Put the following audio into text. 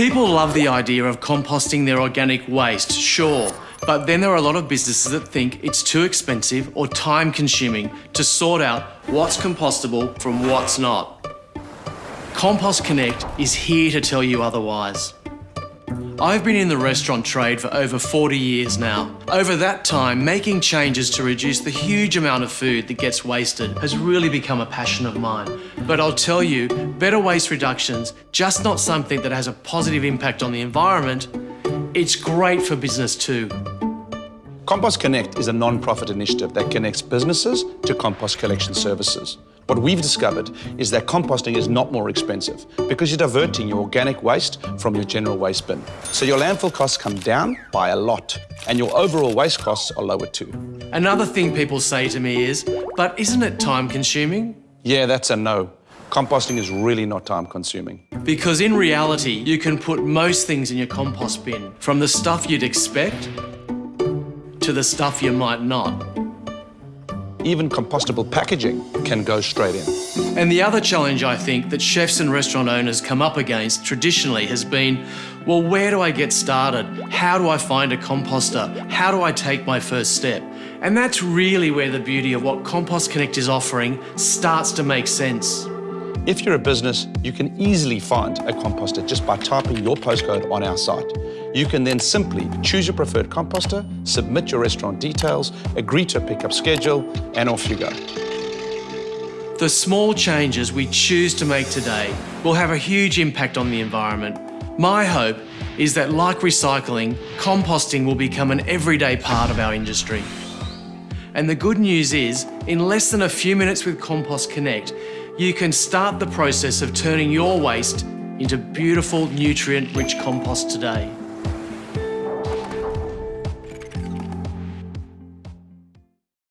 People love the idea of composting their organic waste, sure, but then there are a lot of businesses that think it's too expensive or time consuming to sort out what's compostable from what's not. Compost Connect is here to tell you otherwise. I've been in the restaurant trade for over 40 years now. Over that time, making changes to reduce the huge amount of food that gets wasted has really become a passion of mine. But I'll tell you, better waste reduction's just not something that has a positive impact on the environment, it's great for business too. Compost Connect is a non-profit initiative that connects businesses to compost collection services. What we've discovered is that composting is not more expensive because you're diverting your organic waste from your general waste bin. So your landfill costs come down by a lot and your overall waste costs are lower too. Another thing people say to me is, but isn't it time consuming? Yeah, that's a no. Composting is really not time consuming. Because in reality, you can put most things in your compost bin, from the stuff you'd expect to the stuff you might not. Even compostable packaging can go straight in. And the other challenge I think that chefs and restaurant owners come up against traditionally has been, well, where do I get started? How do I find a composter? How do I take my first step? And that's really where the beauty of what Compost Connect is offering starts to make sense. If you're a business, you can easily find a composter just by typing your postcode on our site. You can then simply choose your preferred composter, submit your restaurant details, agree to a pickup schedule, and off you go. The small changes we choose to make today will have a huge impact on the environment. My hope is that, like recycling, composting will become an everyday part of our industry. And the good news is, in less than a few minutes with Compost Connect, you can start the process of turning your waste into beautiful, nutrient-rich compost today.